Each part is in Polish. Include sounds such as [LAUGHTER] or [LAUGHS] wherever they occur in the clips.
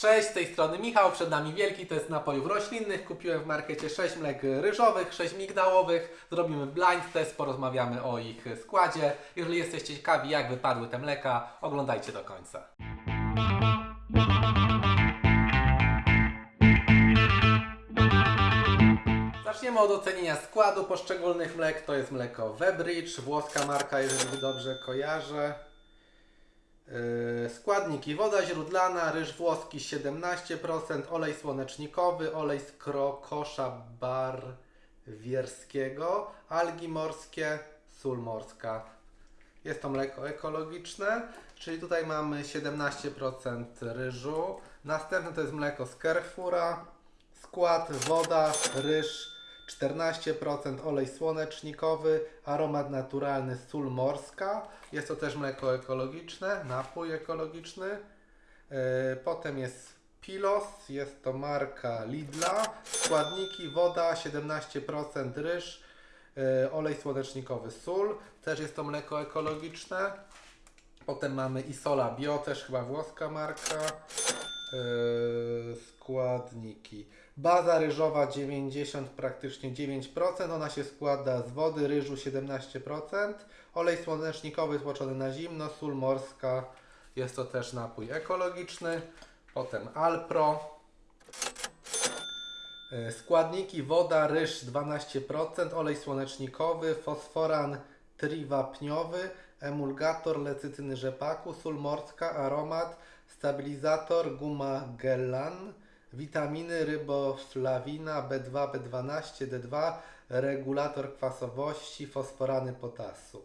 Cześć, z tej strony Michał, przed nami Wielki test napojów roślinnych. Kupiłem w markecie 6 mlek ryżowych, 6 migdałowych. Zrobimy blind test, porozmawiamy o ich składzie. Jeżeli jesteście ciekawi jak wypadły te mleka, oglądajcie do końca. Zaczniemy od ocenienia składu poszczególnych mlek. To jest mleko Webridge, włoska marka, jeżeli dobrze kojarzę. Yy, Składniki: woda źródlana, ryż włoski 17%, olej słonecznikowy, olej z krokosza barwierskiego, algi morskie, sól morska. Jest to mleko ekologiczne, czyli tutaj mamy 17% ryżu. Następne to jest mleko z Carrefoura. Skład: woda, ryż 14% olej słonecznikowy, aromat naturalny, sól morska. Jest to też mleko ekologiczne, napój ekologiczny. Yy, Potem jest Pilos, jest to marka Lidla. Składniki: woda 17%, ryż, yy, olej słonecznikowy, sól. Też jest to mleko ekologiczne. Potem mamy Isola Bio, też chyba włoska marka. Yy, składniki. Baza ryżowa 90, praktycznie 9%. Ona się składa z wody, ryżu 17%. Olej słonecznikowy tłoczony na zimno, sól morska. Jest to też napój ekologiczny. Potem Alpro. Yy, Składniki woda, ryż 12%, olej słonecznikowy, fosforan triwapniowy, emulgator lecytyny rzepaku, sól morska, aromat, stabilizator, guma gellan, witaminy, ryboflawina, B2, B12, D2, regulator kwasowości, fosforany potasu.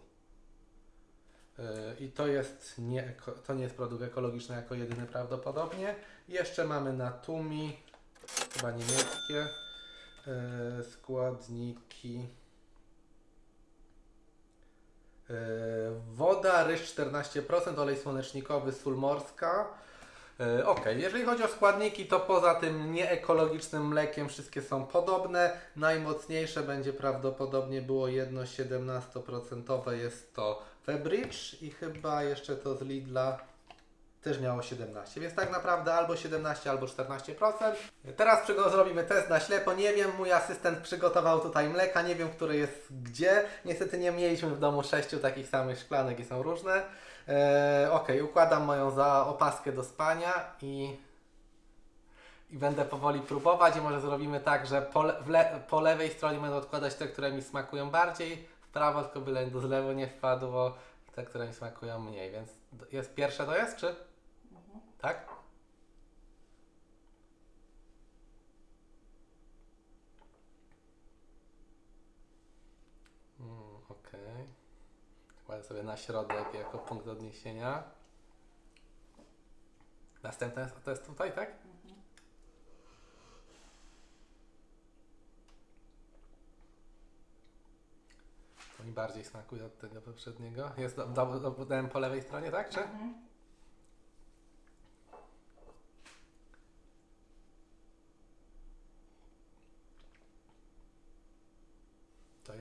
Yy, I to jest nie, to nie jest produkt ekologiczny jako jedyny prawdopodobnie. Jeszcze mamy Natumi, chyba niemieckie yy, składniki. Yy, Woda, ryż 14%, olej słonecznikowy, sól morska. Yy, Ok, jeżeli chodzi o składniki, to poza tym nieekologicznym mlekiem wszystkie są podobne. Najmocniejsze będzie prawdopodobnie było jedno 17% jest to Febridge i chyba jeszcze to z Lidla też miało 17, więc tak naprawdę albo 17, albo 14%. Teraz przygo- zrobimy test na ślepo. Nie wiem, mój asystent przygotował tutaj mleka, nie wiem, które jest gdzie. Niestety nie mieliśmy w domu sześciu takich samych szklanek i są różne. Eee, ok, układam moją za opaskę do spania i, i będę powoli próbować. I może zrobimy tak, że po, le- po lewej stronie będę odkładać te, które mi smakują bardziej, w prawo tylko byle do zlewu nie wpadło, te, które mi smakują mniej. Więc jest pierwsze to jest, czy? Tak? Mm, Okej. Kładę sobie na środek jako punkt odniesienia. Następne jest, to jest tutaj, tak? To mi bardziej smakuje od tego poprzedniego. Jest do, do, do, dałem po lewej stronie, tak? Czy? To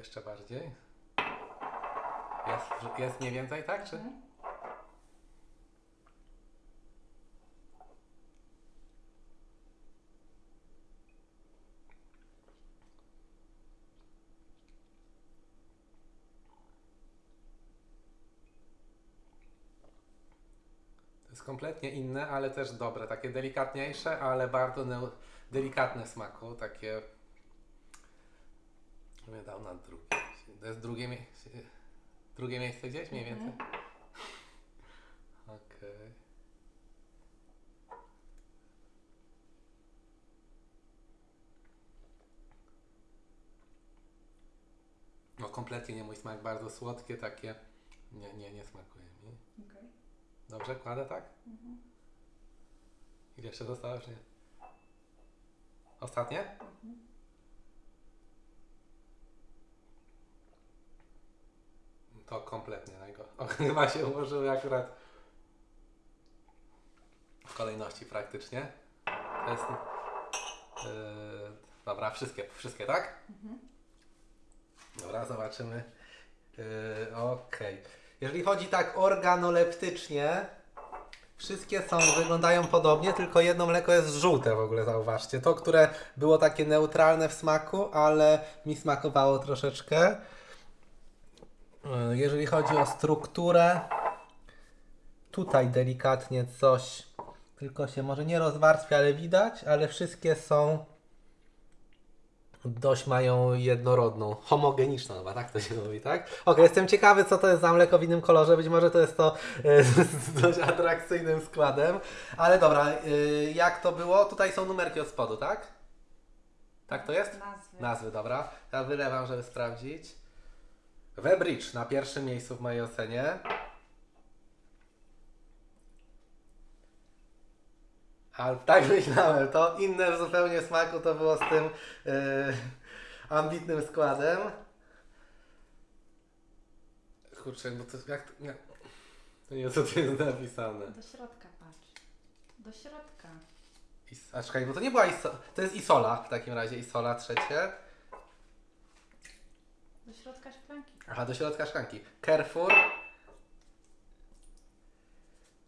jeszcze bardziej. Jest, jest mniej więcej, tak? Czy? To jest kompletnie inne, ale też dobre. Takie delikatniejsze, ale bardzo delikatne smaku. Takie. Bym dał na drugie. To jest drugie, mie- drugie miejsce gdzieś mniej więcej? [LAUGHS] Okej. No kompletnie nie mój smak, bardzo słodkie takie. Nie, nie, nie smakuje mi. Okej. Dobrze, kładę tak? Ile jeszcze zostało, nie? Ostatnie? To kompletnie najgorsze. [LAUGHS] O, Chyba się ułożyły akurat w kolejności praktycznie. To jest... Yy, dobra, wszystkie, wszystkie, tak? Dobra, zobaczymy. Yy, Okej. Jeżeli chodzi tak organoleptycznie, Wszystkie są, wyglądają podobnie, tylko jedno mleko jest żółte w ogóle, zauważcie. To, które było takie neutralne w smaku, ale mi smakowało troszeczkę. Yy, Jeżeli chodzi o strukturę, tutaj delikatnie coś, tylko się może nie rozwarstwia, ale widać, ale wszystkie są dość mają jednorodną, homogeniczną chyba, tak to się mówi, tak? Okej, jestem ciekawy, co to jest za mleko w innym kolorze, być może to jest to e, z [LAUGHS] dość atrakcyjnym składem, ale dobra, e, jak to było? Tutaj są numerki od spodu, tak? Tak to jest? Nazwy. Nazwy, dobra. Ja wylewam, żeby sprawdzić. Webridge na pierwszym miejscu w mojej ocenie. Ale tak myślałem, to inne zupełnie smaku to było z tym yy, ambitnym składem. Kurczę, bo to jak to, nie, to nie co tu jest napisane. Do środka patrz. Do środka. Is, a czekaj, bo to nie była iso, to jest Isola w takim razie, Isola trzecie. Do środka szklanki. Aha, do środka szklanki. Carrefour.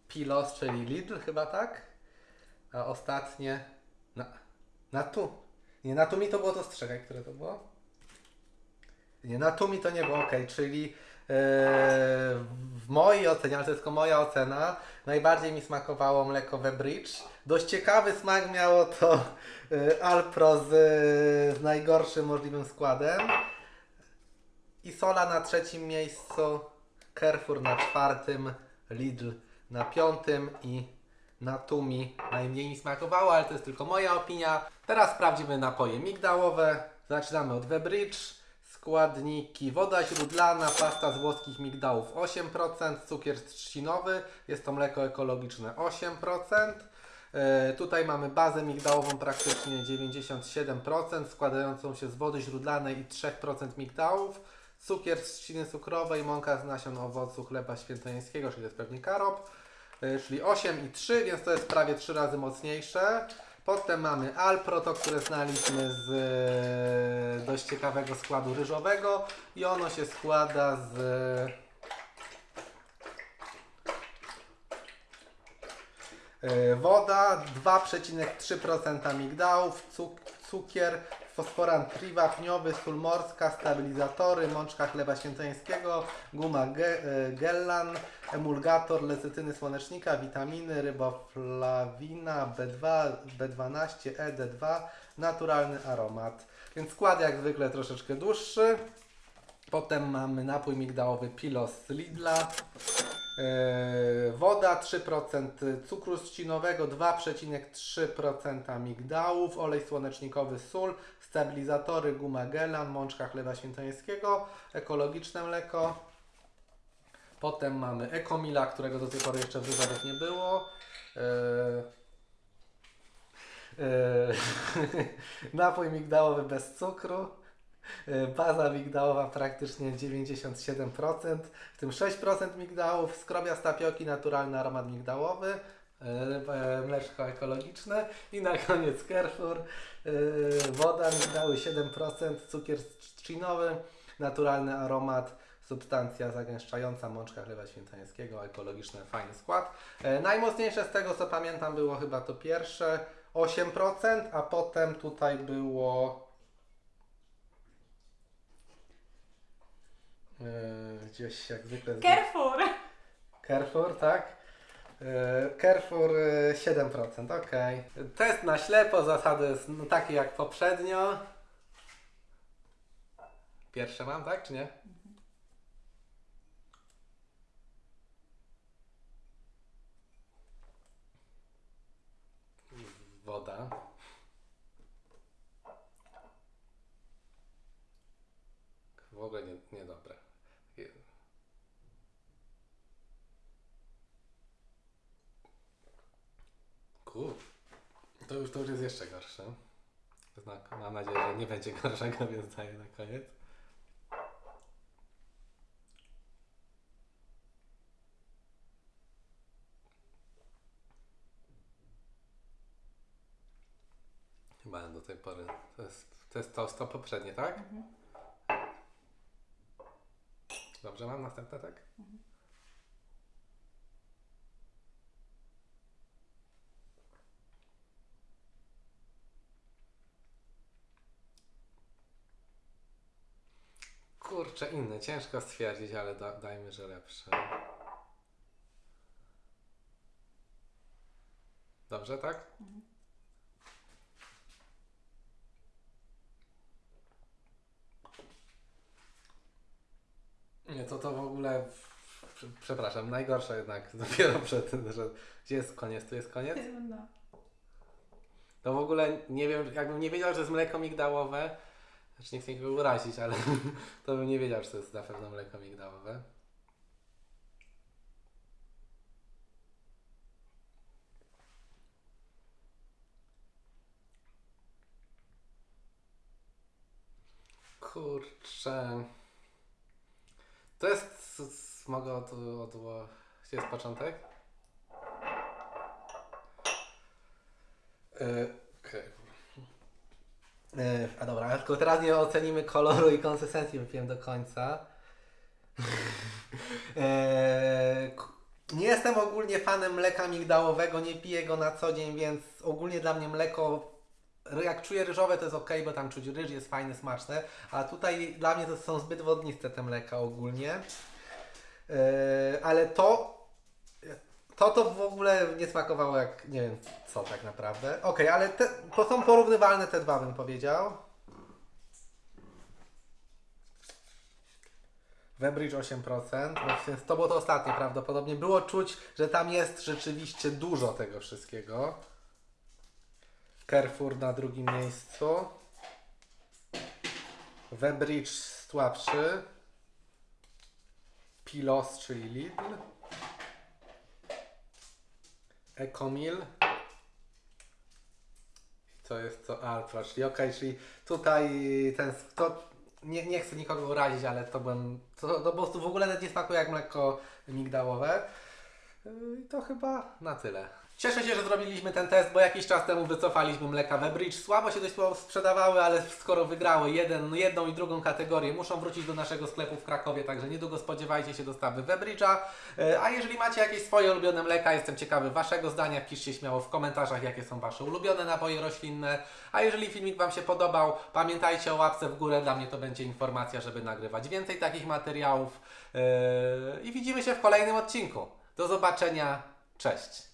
Pilos, czyli Lidl chyba, tak? A ostatnie... Na, na tu. Nie, na tu mi to było to strzegaj, które to było? Nie, na tu mi to nie było, ok, czyli e, w mojej ocenie, ale to jest tylko moja ocena, najbardziej mi smakowało mleko Webridge. Dość ciekawy smak miało to e, Alpro z, z najgorszym możliwym składem. Isola na trzecim miejscu, Carrefour na czwartym, Lidl na piątym i Natumi najmniej mi smakowało, ale to jest tylko moja opinia. Teraz sprawdzimy napoje migdałowe. Zaczynamy od Webridge. Składniki woda źródlana, pasta z włoskich migdałów 8%, cukier trzcinowy, jest to mleko ekologiczne 8%. E, Tutaj mamy bazę migdałową praktycznie 97%, składającą się z wody źródlanej i 3% migdałów, cukier z trzciny cukrowej, mąka z nasion owocu chleba świętojańskiego, czyli to jest pewnie karop, e, czyli 8 i 3, więc to jest prawie 3 razy mocniejsze. Potem mamy Alpro, to które znaliśmy z e, dość ciekawego składu ryżowego i ono się składa z E, Woda 2,3% migdałów, cuk cukier, fosforan triwa, pniowy, sól morska, stabilizatory, mączka chleba świętojańskiego, guma ge e, gellan, emulgator lecytyny słonecznika, witaminy, riboflawina, B2, B12, ED2, naturalny aromat. Więc skład jak zwykle troszeczkę dłuższy. Potem mamy napój migdałowy Pilos z Lidla. Yy, woda 3% cukru trzcinowego, 2,3% migdałów, olej słonecznikowy, sól, stabilizatory, guma gelan, mączka chleba świętojańskiego, ekologiczne mleko. Potem mamy Ekomila, którego do tej pory jeszcze w wyborach nie było. Yy, yy, [LAUGHS] napój migdałowy bez cukru. Yy, Baza migdałowa praktycznie 97%, w tym 6% migdałów, skrobia z tapioki, naturalny aromat migdałowy, yy, e, mleczko ekologiczne i na koniec Carrefour, woda, migdały 7%, cukier trzcinowy, naturalny aromat, substancja zagęszczająca, mączka chleba świętojańskiego, ekologiczny, fajny skład. E, najmocniejsze z tego co pamiętam było chyba to pierwsze 8%, a potem tutaj było Yy, gdzieś jak zwykle. Carrefour! Carrefour, tak? Yy, Carrefour yy, 7%, ok. Test na ślepo, zasady no, takie jak poprzednio. Pierwsze mam, tak czy nie? Woda. W ogóle nie, niedobre. Je- Kur... To już, to już jest jeszcze gorsze. Znak, mam nadzieję, że nie będzie gorszego, [LAUGHS] więc daję na koniec. Chyba do tej pory. To jest to, jest to, to poprzednie, tak? Dobrze, mam następne, tak? Kurczę, inny, ciężko stwierdzić, ale da, dajmy, że lepsze. Dobrze, tak? Nie, to to w ogóle. prze- Przepraszam, najgorsze jednak [LAUGHS] dopiero przed tym, że. Gdzie jest koniec? Tu jest koniec? No. To w ogóle nie wiem, jakbym nie wiedział, że jest mleko migdałowe, znaczy nie chcę nikogo urazić, ale [LAUGHS] to bym nie wiedział, że to jest na pewno mleko migdałowe. Kurczę. To jest. Mogę od, od, jest początek? Yy, A dobra, tylko teraz nie ocenimy koloru i konsystencji, wypiłem do końca. [LAUGHS] K- Nie jestem ogólnie fanem mleka migdałowego, nie piję go na co dzień, więc ogólnie dla mnie mleko, jak czuję ryżowe to jest ok, bo tam czuć ryż, jest fajny, smaczne, a tutaj dla mnie to są zbyt wodniste te mleka ogólnie. Yy, ale to to to w ogóle nie smakowało jak nie wiem co tak naprawdę. Okej, ale te, to są porównywalne te dwa bym powiedział. Webridge 8%, więc to było to ostatnie prawdopodobnie. Było czuć, że tam jest rzeczywiście dużo tego wszystkiego. Carrefour na drugim miejscu. Webridge słabszy. Pilos, czyli Lidl. Ecomil. To jest to Alpha, czyli okej, czyli tutaj ten, to nie, nie chcę nikogo urazić, ale to byłem, to, to po prostu w ogóle nie smakuje jak mleko migdałowe. Yy, I to chyba na tyle. Cieszę się, że zrobiliśmy ten test, bo jakiś czas temu wycofaliśmy mleka Webridge. Słabo się dość sprzedawały, ale skoro wygrały jeden, jedną i drugą kategorię, muszą wrócić do naszego sklepu w Krakowie, także niedługo spodziewajcie się dostawy Webridge'a. E, A jeżeli macie jakieś swoje ulubione mleka, jestem ciekawy Waszego zdania. Piszcie śmiało w komentarzach, jakie są Wasze ulubione napoje roślinne. A jeżeli filmik Wam się podobał, pamiętajcie o łapce w górę. Dla mnie to będzie informacja, żeby nagrywać więcej takich materiałów. E, I widzimy się w kolejnym odcinku. Do zobaczenia. Cześć.